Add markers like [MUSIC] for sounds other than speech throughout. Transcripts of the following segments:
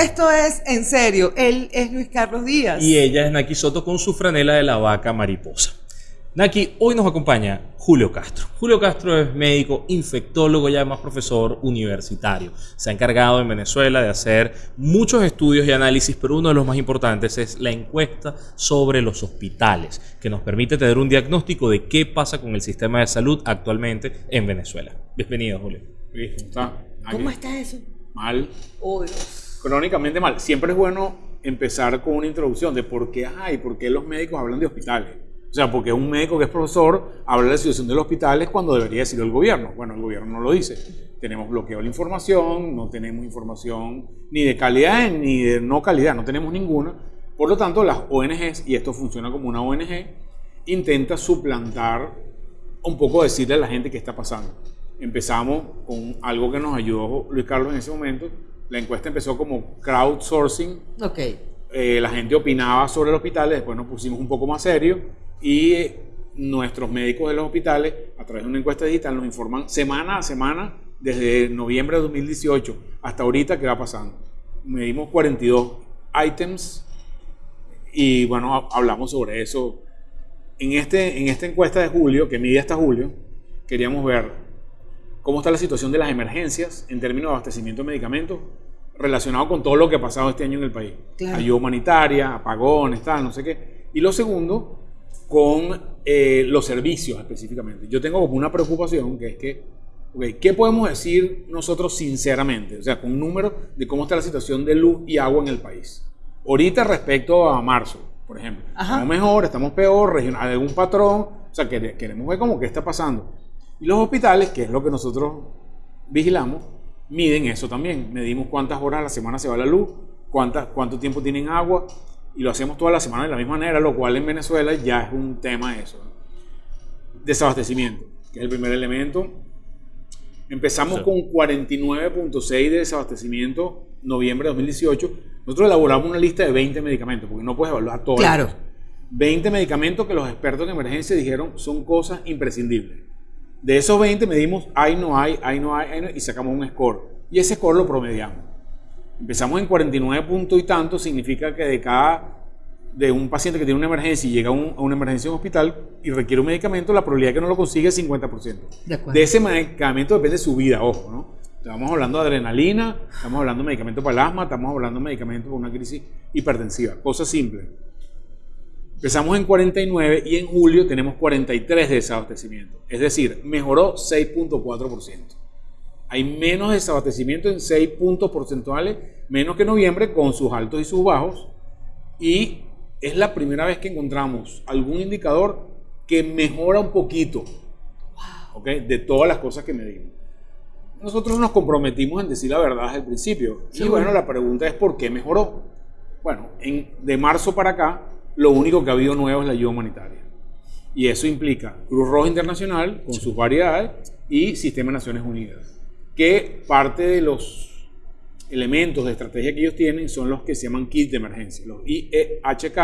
Esto es en serio. Él es Luis Carlos Díaz. Y ella es Naki Soto con su franela de la vaca mariposa. Naki, hoy nos acompaña Julio Castro. Julio Castro es médico, infectólogo y además profesor universitario. Se ha encargado en Venezuela de hacer muchos estudios y análisis, pero uno de los más importantes es la encuesta sobre los hospitales, que nos permite tener un diagnóstico de qué pasa con el sistema de salud actualmente en Venezuela. Bienvenido, Julio. ¿Cómo está? ¿Cómo está eso? Mal. Oh, Dios. Crónicamente mal. Siempre es bueno empezar con una introducción de por qué, ay, por qué los médicos hablan de hospitales. O sea, porque un médico que es profesor habla de la situación de los hospitales cuando debería decirlo el gobierno. Bueno, el gobierno no lo dice. Tenemos bloqueo de la información, no tenemos información ni de calidad ni de no calidad, no tenemos ninguna. Por lo tanto, las ONGs, y esto funciona como una ONG, intenta suplantar un poco decirle a la gente qué está pasando. Empezamos con algo que nos ayudó Luis Carlos en ese momento. La encuesta empezó como crowdsourcing. Ok. Eh, la gente opinaba sobre el hospital, después nos pusimos un poco más serios y nuestros médicos de los hospitales, a través de una encuesta digital, nos informan semana a semana, desde noviembre de 2018 hasta ahorita, qué va pasando. Medimos 42 items y bueno, hablamos sobre eso. En, este, en esta encuesta de julio, que mide hasta julio, queríamos ver cómo está la situación de las emergencias en términos de abastecimiento de medicamentos relacionado con todo lo que ha pasado este año en el país. Claro. Ayuda humanitaria, apagones, tal, no sé qué. Y lo segundo, con eh, los servicios específicamente. Yo tengo como una preocupación que es que, okay, ¿qué podemos decir nosotros sinceramente? O sea, con números de cómo está la situación de luz y agua en el país. Ahorita respecto a marzo, por ejemplo. Ajá. Estamos mejor, estamos peor, regional, algún patrón. O sea, que- queremos ver cómo qué está pasando. Y los hospitales, que es lo que nosotros vigilamos, miden eso también. Medimos cuántas horas a la semana se va la luz, cuántas, cuánto tiempo tienen agua, y lo hacemos toda la semana de la misma manera, lo cual en Venezuela ya es un tema eso. Desabastecimiento, que es el primer elemento. Empezamos Sí. con 49.6 de desabastecimiento noviembre de 2018. Nosotros elaboramos una lista de 20 medicamentos, porque no puedes evaluar todos. Claro. 20 medicamentos que los expertos en emergencia dijeron son cosas imprescindibles. De esos 20 medimos hay, no hay, hay, no hay, hay no, y sacamos un score. Y ese score lo promediamos. Empezamos en 49 puntos y tanto, significa que de cada, de un paciente que tiene una emergencia y llega a, un- a una emergencia en un hospital y requiere un medicamento, la probabilidad de que no lo consigue es 50%. De. De ese medicamento depende su vida, ojo, ¿no? Estamos hablando de adrenalina, estamos hablando de medicamento para el asma, estamos hablando de medicamento para una crisis hipertensiva, cosa simple. Empezamos en 49 y en julio tenemos 43 de desabastecimiento. Es decir, mejoró 6.4%. Hay menos desabastecimiento en 6 puntos porcentuales, menos que noviembre, con sus altos y sus bajos. Y es la primera vez que encontramos algún indicador que mejora un poquito ¿ok? de todas las cosas que medimos. Nosotros nos comprometimos en decir la verdad desde el principio. Y Seguro. bueno, la pregunta es ¿por qué mejoró? Bueno, en- de marzo para acá, lo único que ha habido nuevo es la ayuda humanitaria. Y eso implica Cruz Roja Internacional, con sus variedades, y Sistema de Naciones Unidas. Que parte de los elementos de estrategia que ellos tienen son los que se llaman kits de emergencia. Los IEHK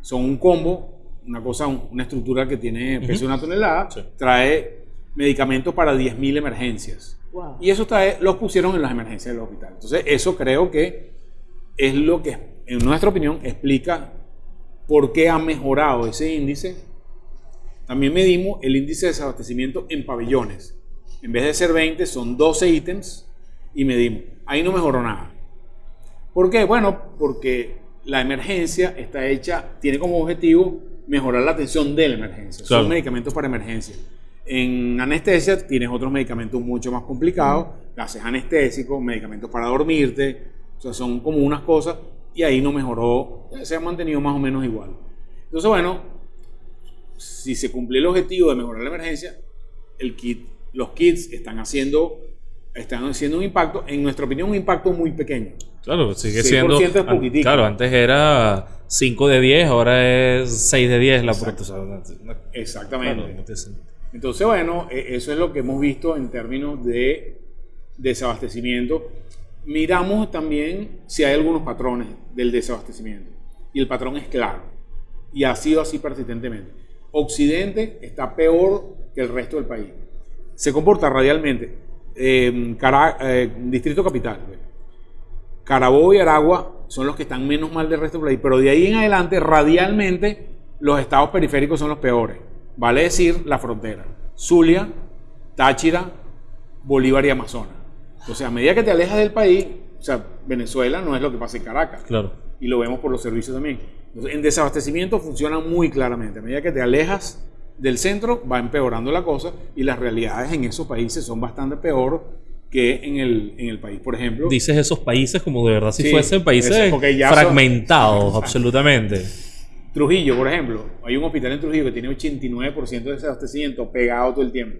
son un combo, una cosa, un- una estructura que tiene peso de una tonelada, Sí. trae medicamentos para 10.000 emergencias. Wow. Y eso trae, los pusieron en las emergencias del hospital. Entonces, eso creo que es lo que, en nuestra opinión, explica por qué ha mejorado ese índice. También medimos el índice de desabastecimiento en pabellones. En vez de ser 20, son 12 ítems y medimos. Ahí no mejoró nada. ¿Por qué? Bueno, porque la emergencia está hecha, tiene como objetivo mejorar la atención de la emergencia. Claro. Son medicamentos para emergencia. En anestesia tienes otros medicamentos mucho más complicados, gases anestésicos, medicamentos para dormirte, o sea, son como unas cosas y ahí no mejoró, se ha mantenido más o menos igual. Entonces, bueno, si se cumple el objetivo de mejorar la emergencia, el kit, los kits están haciendo, están haciendo un impacto, en nuestra opinión, un impacto muy pequeño. Claro, sigue 6% siendo. es poquitico. Claro, antes era 5 de 10, ahora es 6 de 10 la Exacto. puerta. Exactamente. claro. Entonces, bueno, e- eso es lo que hemos visto en términos de desabastecimiento. Miramos también si hay algunos patrones del desabastecimiento. Y el patrón es claro. Y ha sido así persistentemente. Occidente está peor que el resto del país. Se comporta radialmente. Cara- eh, Distrito Capital. Carabobo y Aragua son los que están menos mal del resto del país, pero de ahí en adelante, radialmente, los estados periféricos son los peores. Vale decir, la frontera. Zulia, Táchira, Bolívar y Amazonas. O sea, a medida que te alejas del país, o sea, Venezuela no es lo que pasa en Caracas. Claro. Y lo vemos por los servicios también. Entonces, en desabastecimiento funciona muy claramente. A medida que te alejas del centro, va empeorando la cosa y las realidades en esos países son bastante peor que en el, en el país. Por ejemplo, Dices esos países como de verdad si Sí, fuesen países son- fragmentados, absolutamente. Trujillo, por ejemplo, hay un hospital en Trujillo que tiene 89% de desabastecimiento pegado todo el tiempo.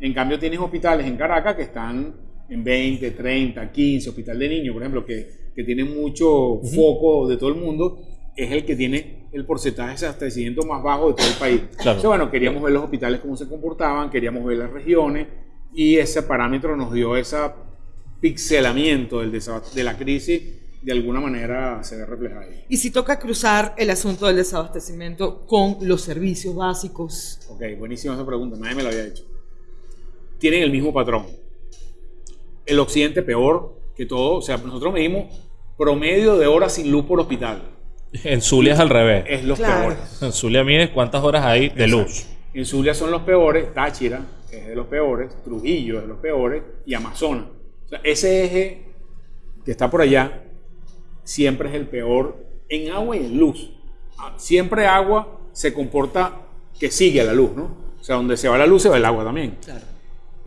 En cambio, tienes hospitales en Caracas que están en 20, 30, 15, hospital de niños, por ejemplo, que, que tiene mucho foco de todo el mundo, es el que tiene el porcentaje de desabastecimiento más bajo de todo el país. Claro. Entonces, bueno, queríamos ver los hospitales cómo se comportaban, queríamos ver las regiones y ese parámetro nos dio ese pixelamiento del de la crisis, de alguna manera se ve reflejado ahí. Y si toca cruzar el asunto del desabastecimiento con los servicios básicos. Ok, buenísima esa pregunta, nadie me la había hecho. Tienen el mismo patrón. El occidente peor que todo, o sea, nosotros medimos promedio de horas sin luz por hospital. En Zulia es al revés. Es los Claro. peores. En Zulia mides cuántas horas hay de luz. En Zulia son los peores, Táchira es de los peores, Trujillo es de los peores y Amazonas. O sea, ese eje que está por allá siempre es el peor en agua y en luz. Ah, Siempre agua se comporta que sigue a la luz, ¿no? O sea, donde se va la luz se va el agua también. Claro.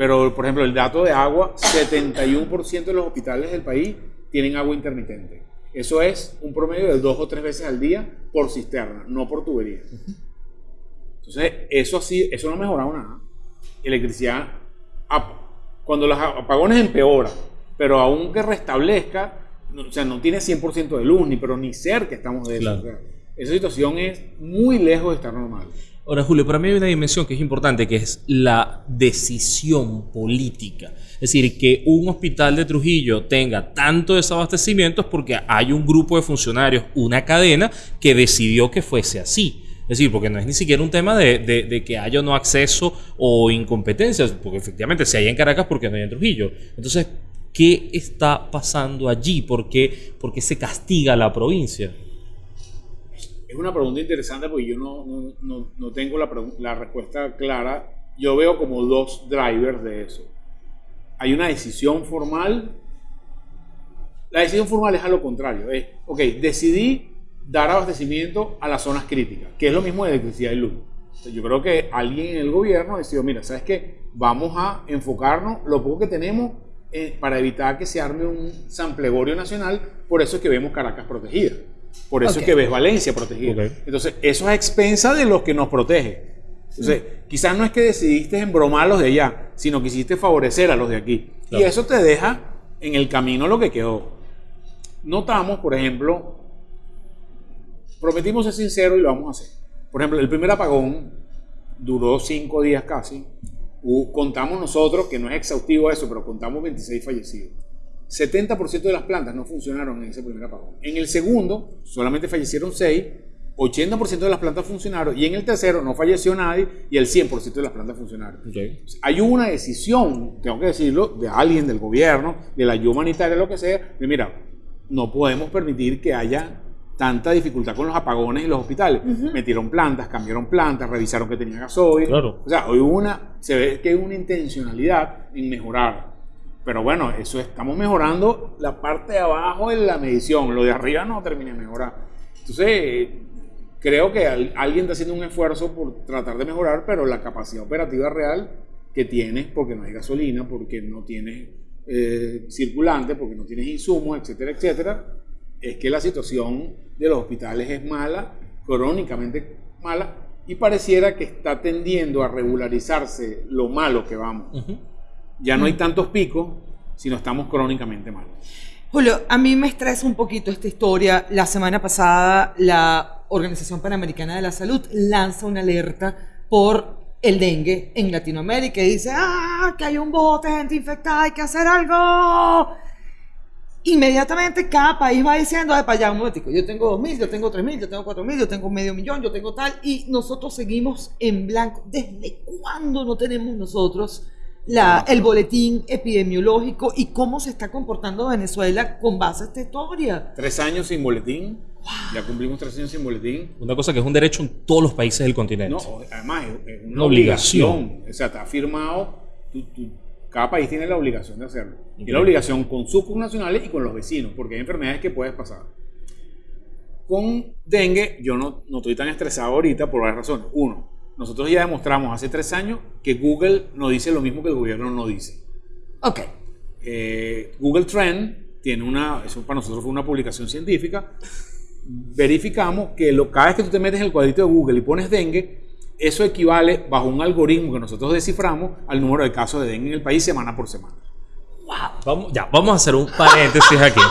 Pero, por ejemplo, el dato de agua, 71% de los hospitales del país tienen agua intermitente. Eso es un promedio de dos o tres veces al día por cisterna, no por tubería. Entonces, eso así, eso no ha mejorado nada. Electricidad, cuando los apagones empeoran, pero aunque restablezca, o sea, no tiene 100% de luz, ni pero ni cerca estamos de eso. Claro. O sea, esa situación es muy lejos de estar normal. Ahora, Julio, para mí hay una dimensión que es importante, que es la decisión política. Es decir, que un hospital de Trujillo tenga tanto desabastecimiento es porque hay un grupo de funcionarios, una cadena, que decidió que fuese así. Es decir, porque no es ni siquiera un tema de, que haya no acceso o incompetencias, porque efectivamente si hay en Caracas, porque no hay en Trujillo. Entonces, ¿qué está pasando allí? ¿Por qué, por qué se castiga a la provincia? Es una pregunta interesante porque yo no, no, no- no tengo la, la respuesta clara. Yo veo como dos drivers de eso. Hay una decisión formal. La decisión formal es a lo contrario. Es, ok, decidí dar abastecimiento a las zonas críticas, que es lo mismo de electricidad y luz. Yo creo que alguien en el gobierno decidió, mira, ¿sabes qué? Vamos a enfocarnos lo poco que tenemos eh, para evitar que se arme un samplegorio nacional. Por eso es que vemos Caracas protegida. Por eso es que ves Valencia protegida. Entonces, eso es a expensa de los que nos protege. Entonces, quizás no es que decidiste embromar a los de allá, sino quisiste favorecer a los de aquí. Claro. Y eso te deja en el camino lo que quedó. Notamos, por ejemplo, prometimos ser sinceros y lo vamos a hacer. Por ejemplo, el primer apagón duró cinco días casi. Contamos nosotros, que no es exhaustivo eso, pero contamos 26 fallecidos. 70% de las plantas no funcionaron en ese primer apagón. En el segundo, solamente fallecieron 6, 80% de las plantas funcionaron, y en el tercero no falleció nadie, y el 100% de las plantas funcionaron. Hay una decisión, tengo que decirlo, de alguien, del gobierno, de la ayuda humanitaria, lo que sea, de mira, no podemos permitir que haya tanta dificultad con los apagones en los hospitales. Metieron plantas, cambiaron plantas, revisaron que tenía gasoil. Claro. O sea, hoy una, se ve que hay una intencionalidad en mejorar. Pero bueno, eso estamos mejorando la parte de abajo de la medición, lo de arriba no termina de mejorar. Entonces, creo que al- alguien está haciendo un esfuerzo por tratar de mejorar, pero la capacidad operativa real que tienes, porque no hay gasolina, porque no tienes eh, circulante, porque no tienes insumos, etcétera, etcétera, es que la situación de los hospitales es mala, crónicamente mala, y pareciera que está tendiendo a regularizarse lo malo que vamos. Ujú. Ya no hay tantos picos, sino estamos crónicamente mal. Julio, a mí me estresa un poquito esta historia. La semana pasada la Organización Panamericana de la Salud lanza una alerta por el dengue en Latinoamérica y dice, ah, que hay un bote de gente infectada, hay que hacer algo. Inmediatamente cada país va diciendo, de para allá un momentico, yo tengo 2.000, yo tengo 3.000, yo tengo 4.000, yo tengo medio millón, yo tengo tal, y nosotros seguimos en blanco. ¿Desde cuándo no tenemos nosotros la, el boletín epidemiológico y cómo se está comportando Venezuela con base a esta historia. Tres años sin boletín. Ya cumplimos tres años sin boletín. Una cosa que es un derecho en todos los países del continente. No, además es, una, Una obligación. obligación. O sea, está firmado. tú- tú- cada país tiene la obligación de hacerlo. Y Ok. la obligación con sus nacionales y con los vecinos, porque hay enfermedades que puedes pasar. Con dengue, yo no, no estoy tan estresado ahorita por varias razones. Uno, nosotros ya demostramos hace tres años que Google no dice lo mismo que el gobierno no dice. Ok. Eh, Google Trend tiene una, eso para nosotros fue una publicación científica. Verificamos que lo, cada vez que tú te metes en el cuadrito de Google y pones dengue, eso equivale bajo un algoritmo que nosotros desciframos al número de casos de dengue en el país semana por semana. Vamos, ya, vamos a hacer un paréntesis aquí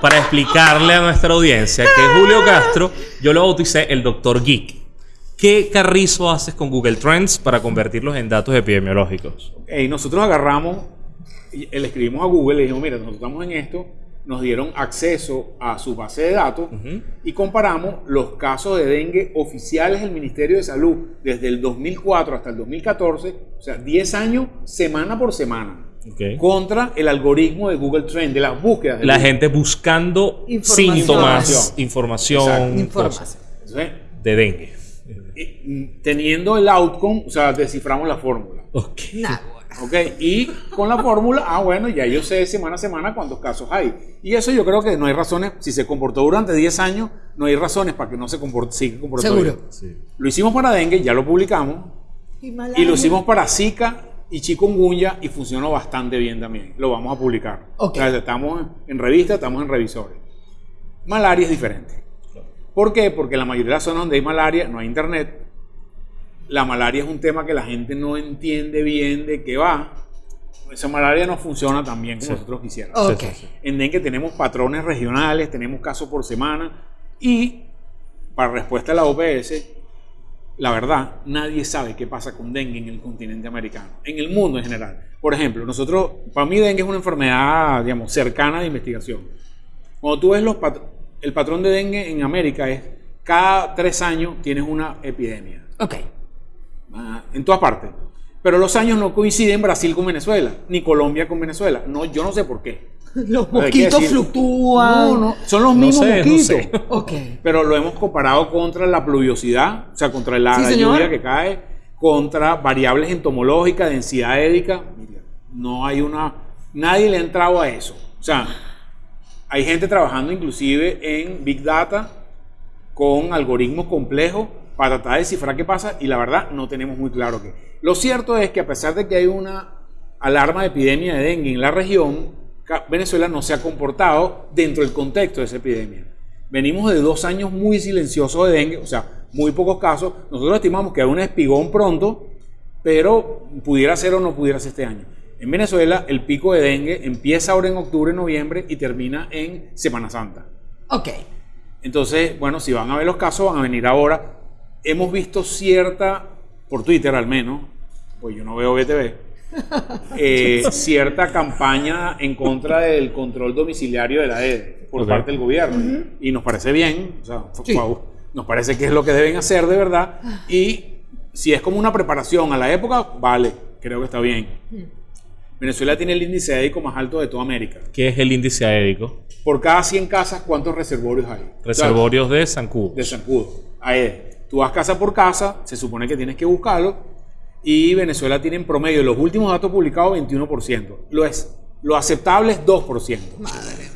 para explicarle a nuestra audiencia que Julio Castro, yo lo bauticé el Doctor Geek. ¿Qué carrizo haces con Google Trends para convertirlos en datos epidemiológicos? Y nosotros agarramos, le escribimos a Google, le dijimos, mira, nosotros estamos en esto, nos dieron acceso a su base de datos y comparamos los casos de dengue oficiales del Ministerio de Salud desde el 2004 hasta el 2014, o sea, 10 años semana por semana, contra el algoritmo de Google Trend, de las búsquedas. de La Google. gente buscando Información. síntomas, información, Exacto. Información. Entonces, de dengue. Mm, teniendo el outcome, o sea, desciframos la fórmula. Ok. Nah, ¿Ok? Y con la fórmula, ah, bueno, ya yo sé semana a semana cuántos casos hay. Y eso yo creo que no hay razones, si se comportó durante 10 años, no hay razones para que no se comporte, siga comportando. Seguro. Sí. Lo hicimos para dengue, ya lo publicamos. y, Y lo hicimos para Zika y chikungunya y funcionó bastante bien también. Lo vamos a publicar. Ok. O sea, estamos en revista, estamos en revisores. Malaria es diferente. ¿Por qué? Porque la mayoría de las zonas donde hay malaria no hay internet. La malaria es un tema que la gente no entiende bien de qué va. Esa malaria no funciona tan bien como Sí. nosotros quisiéramos. Ok. Sí, sí, sí. En dengue tenemos patrones regionales, tenemos casos por semana y para respuesta a la OPS, la verdad, nadie sabe qué pasa con dengue en el continente americano, en el mundo en general. Por ejemplo, nosotros, para mí dengue es una enfermedad, digamos, cercana de investigación. Cuando tú ves los pat- el patrón de dengue en América es cada tres años tienes una epidemia. Ok. Ah, en todas partes. Pero los años no coinciden Brasil con Venezuela, ni Colombia con Venezuela. No, yo no sé por qué. [LAUGHS] Los mosquitos fluctúan. No, no, son los No mismos sé, no mosquitos. sé. [LAUGHS] Ok. Pero lo hemos comparado contra la pluviosidad, o sea, contra la, Sí, la señor. lluvia que cae, contra variables entomológicas, densidad édica. Mira, no hay una. Nadie le ha entrado a eso. O sea, hay gente trabajando inclusive en Big Data con algoritmos complejos para tratar de descifrar qué pasa y la verdad no tenemos muy claro qué. Lo cierto es que a pesar de que hay una alarma de epidemia de dengue en la región, Venezuela no se ha comportado dentro del contexto de esa epidemia. Venimos de dos años muy silenciosos de dengue, o sea, muy pocos casos. Nosotros estimamos que hay un espigón pronto, pero pudiera ser o no pudiera ser este año. En Venezuela, el pico de dengue empieza ahora en octubre, noviembre y termina en Semana Santa. Ok. Entonces, bueno, si van a ver los casos, van a venir ahora. Hemos visto cierta, por Twitter al menos, pues yo no veo BTV, [LAUGHS] eh, cierta campaña en contra del control domiciliario de la EDE por Ok. parte del gobierno. Y nos parece bien, o sea, Sí. guau, nos parece que es lo que deben hacer de verdad. Y si es como una preparación a la época, vale, creo que está bien. Venezuela tiene el índice édico más alto de toda América. ¿Qué es el índice aédico? Por cada 100 casas, ¿cuántos reservorios hay? Reservorios de zancudo. de zancudo. Ahí. Tú vas casa por casa, se supone que tienes que buscarlo, y Venezuela tiene en promedio, los últimos datos publicados, 21%. Lo es. Lo aceptable es 2%.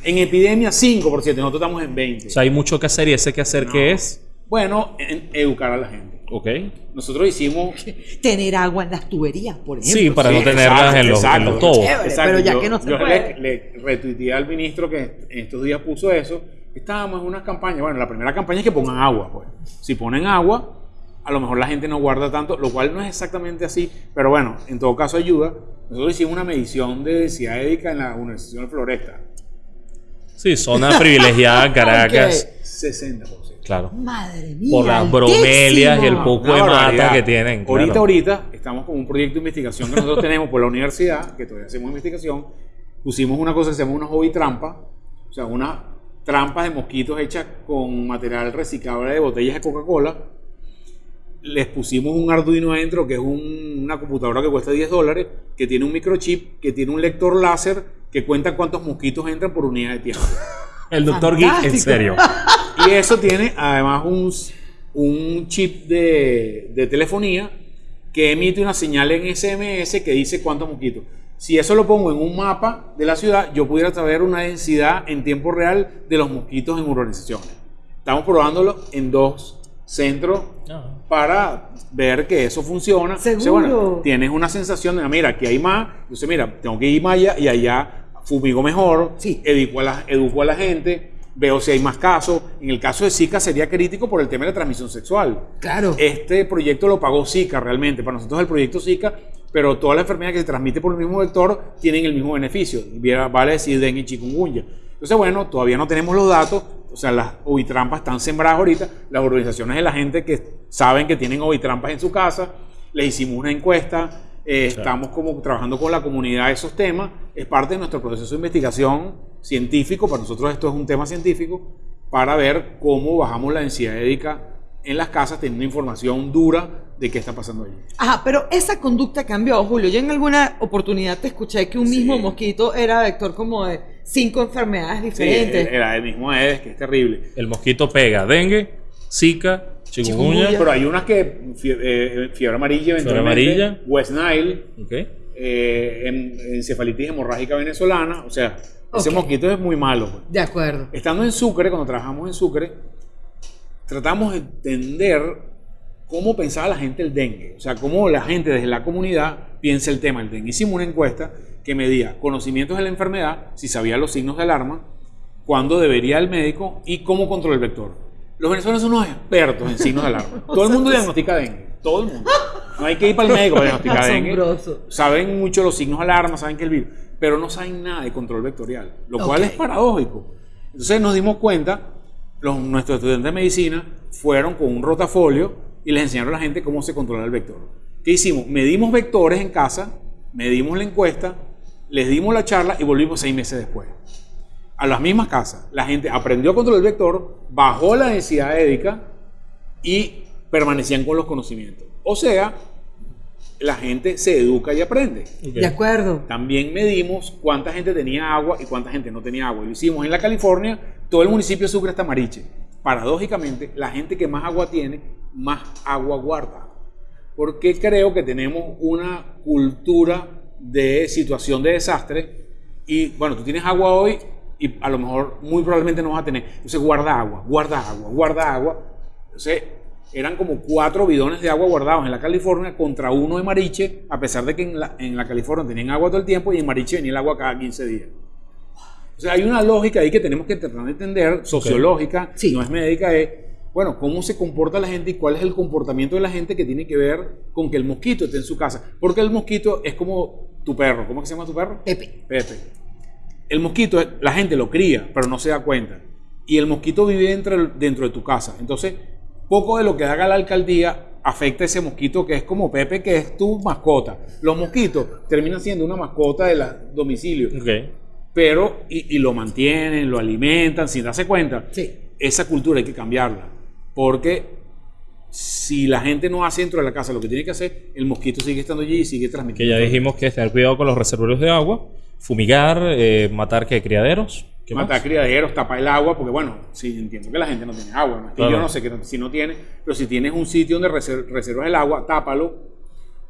En epidemia, 5%. Nosotros estamos en 20%. O sea, hay mucho que hacer y ese que hacer No. que es. bueno, en educar a la gente. Ok. Nosotros hicimos... [LAUGHS] Tener agua en las tuberías, por ejemplo. Sí, para no tenerlas exacto, en los, en exacto. los tobos. Chévere. pero ya yo, que no se yo puede. le, le retuiteé al ministro que en estos días puso eso. Estábamos en una campaña. Bueno, la primera campaña es que pongan agua. Pues. Si ponen agua, a lo mejor la gente no guarda tanto, lo cual no es exactamente así. Pero bueno, en todo caso ayuda. Nosotros hicimos una medición de densidad édica en la Universidad de Floresta. Sí, zona privilegiada, [LAUGHS] Caracas. 60%. Claro. Madre mía. Por las bromelias y el poco Una de mata que tienen. Ahorita, claro. ahorita, estamos con un proyecto de investigación que nosotros tenemos por la universidad, que todavía hacemos investigación. Pusimos una cosa que se llama una hobby trampa, o sea, unas trampas de mosquitos hechas con material reciclable de botellas de Coca-Cola. les pusimos un Arduino adentro, que es un- una computadora que cuesta 10 dólares, que tiene un microchip, que tiene un lector láser que cuenta cuántos mosquitos entran por unidad de tiempo. El doctor Geek, en serio. Y eso tiene además un, un chip de, de telefonía que emite una señal en SMS que dice cuántos mosquitos. Si eso lo pongo en un mapa de la ciudad, yo pudiera saber una densidad en tiempo real de los mosquitos en urbanizaciones. Estamos probándolo en dos centros Ah. para ver que eso funciona. Seguro. bueno, tienes una sensación de, mira, aquí hay más, entonces mira, tengo que ir más allá y allá fumigo mejor, Sí. educo, a la, educo a la gente, veo si hay más casos. En el caso de Zika sería crítico por el tema de la transmisión sexual. Claro. Este proyecto lo pagó Zika realmente, para nosotros el proyecto Zika, pero toda la enfermedad que se transmite por el mismo vector tienen el mismo beneficio, vale decir dengue y chikungunya. Entonces, bueno, todavía no tenemos los datos, o sea, las ovitrampas están sembradas ahorita, las organizaciones de la gente que saben que tienen ovitrampas en su casa, les hicimos una encuesta, eh, estamos como trabajando con la comunidad esos temas, es parte de nuestro proceso de investigación científico, para nosotros esto es un tema científico, para ver cómo bajamos la densidad édica en las casas teniendo información dura de qué está pasando allí. Ajá, pero esa conducta cambió, Julio. Yo en alguna oportunidad te escuché que un Sí. mismo mosquito era vector como de cinco enfermedades Sí, diferentes. era el mismo Aedes, que es terrible. El mosquito pega dengue, zika, chikungunya. Pero hay unas que, fie- eh, fiebre amarilla, eventualmente, amarilla. West Nile, Ok. eh, en- encefalitis hemorrágica venezolana, o sea, ese Ok. mosquito es muy malo. pues. De acuerdo. Estando en Sucre, cuando trabajamos en Sucre, tratamos de entender cómo pensaba la gente el dengue, o sea, cómo la gente desde la comunidad piensa el tema del dengue. Hicimos una encuesta que medía conocimientos de la enfermedad, si sabía los signos de alarma, cuándo debería el médico y cómo controlar el vector. Los venezolanos son unos expertos en signos de alarma. [LAUGHS] Todo el mundo diagnostica dengue, todo el mundo. No hay que ir para el médico para diagnosticar [LAUGHS] dengue. Saben mucho los signos de alarma, saben que el virus, pero no saben nada de control vectorial, lo cual es paradójico. Entonces nos dimos cuenta, los, nuestros estudiantes de medicina fueron con un rotafolio y les enseñaron a la gente cómo se controla el vector. ¿Qué hicimos? Medimos vectores en casa, medimos la encuesta, les dimos la charla y volvimos seis meses después. A las mismas casas, la gente aprendió a controlar el vector, bajó la densidad édica y permanecían con los conocimientos. O sea, la gente se educa y aprende. De acuerdo. También medimos cuánta gente tenía agua y cuánta gente no tenía agua. Y lo hicimos en la California, todo el municipio de Sucre está Mariche. Paradójicamente, la gente que más agua tiene, más agua guarda. Porque creo que tenemos una cultura de situación de desastre y bueno, tú tienes agua hoy y a lo mejor muy probablemente no vas a tener. Entonces guarda agua, guarda agua, guarda agua. Entonces eran como cuatro bidones de agua guardados en la California contra uno en Mariche, a pesar de que en la, en la California tenían agua todo el tiempo y en Mariche venía el agua cada 15 días. O sea, hay una lógica ahí que tenemos que tratar de entender, sociológica, Sí. no es médica, es, bueno, cómo se comporta la gente y cuál es el comportamiento de la gente que tiene que ver con que el mosquito esté en su casa. Porque el mosquito es como tu perro. ¿Cómo que se llama tu perro? Pepe. Pepe. El mosquito, la gente lo cría, pero no se da cuenta. Y el mosquito vive dentro, dentro de tu casa. Entonces, poco de lo que haga la alcaldía afecta a ese mosquito que es como Pepe, que es tu mascota. Los mosquitos terminan siendo una mascota de la domicilio, Ok. pero y, y lo mantienen, lo alimentan sin darse cuenta. Sí. Esa cultura hay que cambiarla, porque si la gente no hace dentro de la casa lo que tiene que hacer, el mosquito sigue estando allí y sigue Que transmitiendo. ya dijimos que es tener cuidado con los reservorios de agua, fumigar, eh, matar que criaderos. ¿Qué matar más? criaderos, tapar el agua, porque bueno, sí, entiendo que la gente no tiene agua, ¿no? Claro. yo no sé que no- si no tiene, pero si tienes un sitio donde reser- reservas el agua, tápalo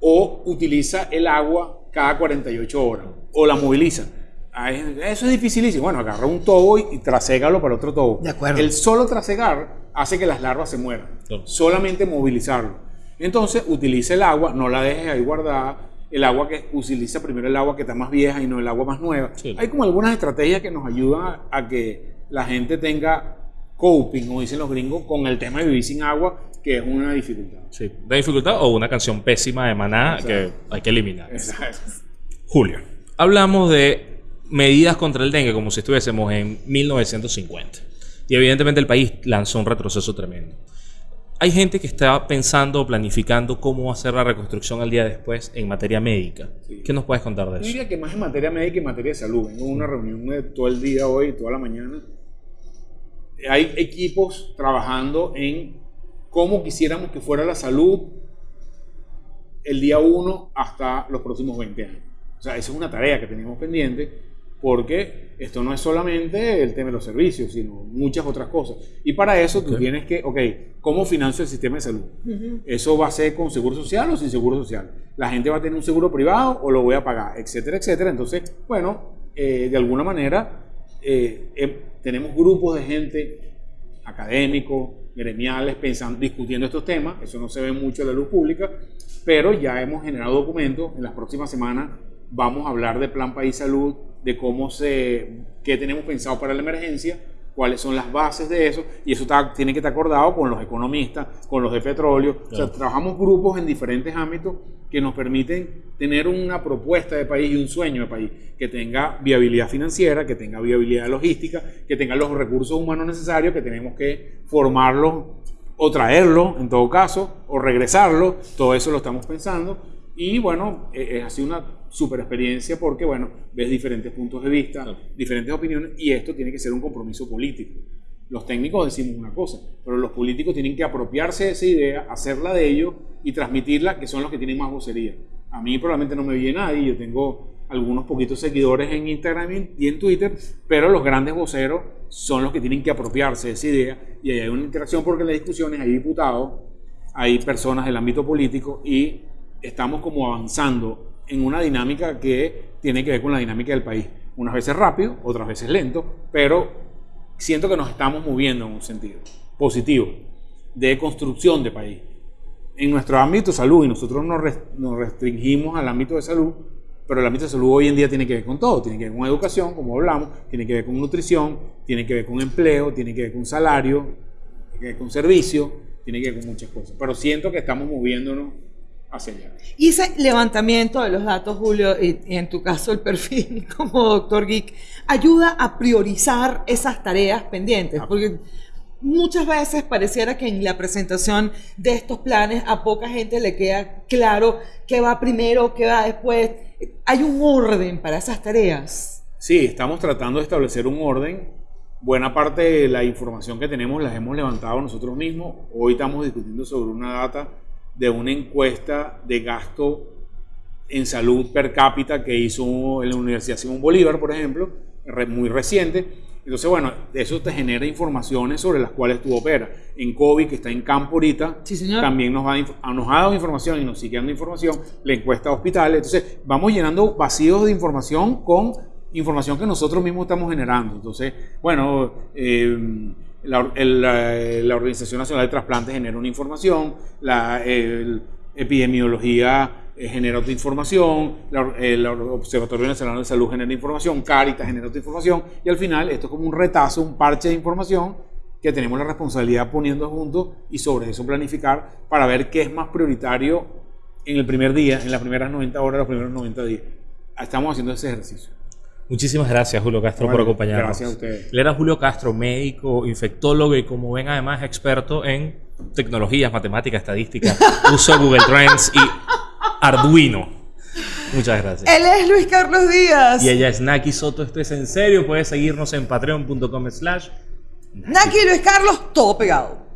o utiliza el agua cada 48 horas o la moviliza. Ah, es- Eso es dificilísimo. Bueno, agarra un tobo y, y traségalo para otro tobo. De acuerdo. El solo trasegar hace que las larvas se mueran. Claro. Solamente movilizarlo. Entonces, utiliza el agua, no la dejes ahí guardada. El agua que utiliza primero el agua que está más vieja y no el agua más nueva. Sí. Hay como algunas estrategias que nos ayudan a, a que la gente tenga coping, como dicen los gringos, con el tema de vivir sin agua, que es una dificultad. Sí, de dificultad o una canción pésima de Maná que hay que eliminar. Exacto. Julio, hablamos de medidas contra el dengue como si estuviésemos en 1950. Y evidentemente el país lanzó un retroceso tremendo. Hay gente que está pensando o planificando cómo ser la reconstrucción al día después en materia médica. Sí. ¿Qué nos puedes contar de Yo eso? diría que más en materia médica y en materia de salud. Vengo una reunión de todo el día hoy, toda la mañana. Hay equipos trabajando en cómo quisiéramos que fuera la salud el día 1 hasta los próximos 20 años. O sea, esa es una tarea que tenemos pendiente porque esto no es solamente el tema de los servicios, sino muchas otras cosas. Y para eso tú tienes que, ok, ¿cómo financio el sistema de salud? ¿Eso va a ser con seguro social o sin seguro social? ¿La gente va a tener un seguro privado o lo voy a pagar? Etcétera, etcétera. Entonces, bueno, eh, de alguna manera eh, em, tenemos grupos de gente académicos, gremiales, pensando, discutiendo estos temas. Eso no se ve mucho en la luz pública, pero ya hemos generado documentos. En las próximas semanas vamos a hablar de Plan País Salud, de cómo se, qué tenemos pensado para la emergencia, cuáles son las bases de eso, y eso tiene que estar acordado con los economistas, con los de petróleo. O sea, trabajamos grupos en diferentes ámbitos que nos permiten tener una propuesta de país y un sueño de país que tenga viabilidad financiera, que tenga viabilidad logística, que tenga los recursos humanos necesarios, que tenemos que formarlos o traerlos en todo caso, o regresarlo, todo eso lo estamos pensando. Y bueno, eh, ha sido una super experiencia porque, bueno, ves diferentes puntos de vista, diferentes opiniones y esto tiene que ser un compromiso político. Los técnicos decimos una cosa, pero los políticos tienen que apropiarse de esa idea, hacerla de ellos y transmitirla, que son los que tienen más vocería. A mí probablemente no me oye nadie, yo tengo algunos poquitos seguidores en Instagram y en Twitter, pero los grandes voceros son los que tienen que apropiarse de esa idea y ahí hay una interacción porque en las discusiones hay diputados, hay personas del ámbito político y estamos como avanzando en una dinámica que tiene que ver con la dinámica del país. Unas veces rápido, otras veces lento, pero siento que nos estamos moviendo en un sentido positivo de construcción de país. En nuestro ámbito salud, y nosotros nos, restringimos al ámbito de salud, pero el ámbito de salud hoy en día tiene que ver con todo, tiene que ver con educación, como hablamos, tiene que ver con nutrición, tiene que ver con empleo, tiene que ver con salario, tiene que ver con servicio, tiene que ver con muchas cosas. Pero siento que estamos moviéndonos y ese levantamiento de los datos, Julio, y, en tu caso el perfil [LAUGHS] como doctor Geek, ayuda a priorizar esas tareas pendientes, ah. porque muchas veces pareciera que en la presentación de estos planes a poca gente le queda claro qué va primero, qué va después. Hay un orden para esas tareas. Sí, estamos tratando de establecer un orden. Buena parte de la información que tenemos las hemos levantado nosotros mismos. Hoy estamos discutiendo sobre una data de una encuesta de gasto en salud per cápita que hizo en la Universidad Simón Bolívar, por ejemplo, muy reciente. Entonces, bueno, eso te genera informaciones sobre las cuales tú operas. En COVID, que está en campo ahorita, también nos, nos ha dado información y nos sigue dando información, la encuesta de hospitales. Entonces, vamos llenando vacíos de información con información que nosotros mismos estamos generando. Entonces, bueno, eh, la, la, Organización Nacional de Trasplantes genera una información, la epidemiología eh, genera otra información, el Observatorio Nacional de Salud genera información, Caritas genera otra información, y al final esto es como un retazo, un parche de información que tenemos la responsabilidad poniendo juntos y sobre eso planificar para ver qué es más prioritario en el primer día, en las primeras 90 horas, los primeros 90 días. Estamos haciendo ese ejercicio. Muchísimas gracias, Julio Castro, por acompañarnos. Gracias a ustedes. Él era Julio Castro, médico, infectólogo y, como ven, además experto en tecnologías, matemáticas, estadística, [LAUGHS] uso Google Trends y Arduino. Muchas gracias. Él es Luis Carlos Díaz. Y ella es Naki Soto. Esto es en serio. Puedes seguirnos en patreon.com slash. Naki Luis Carlos, todo pegado.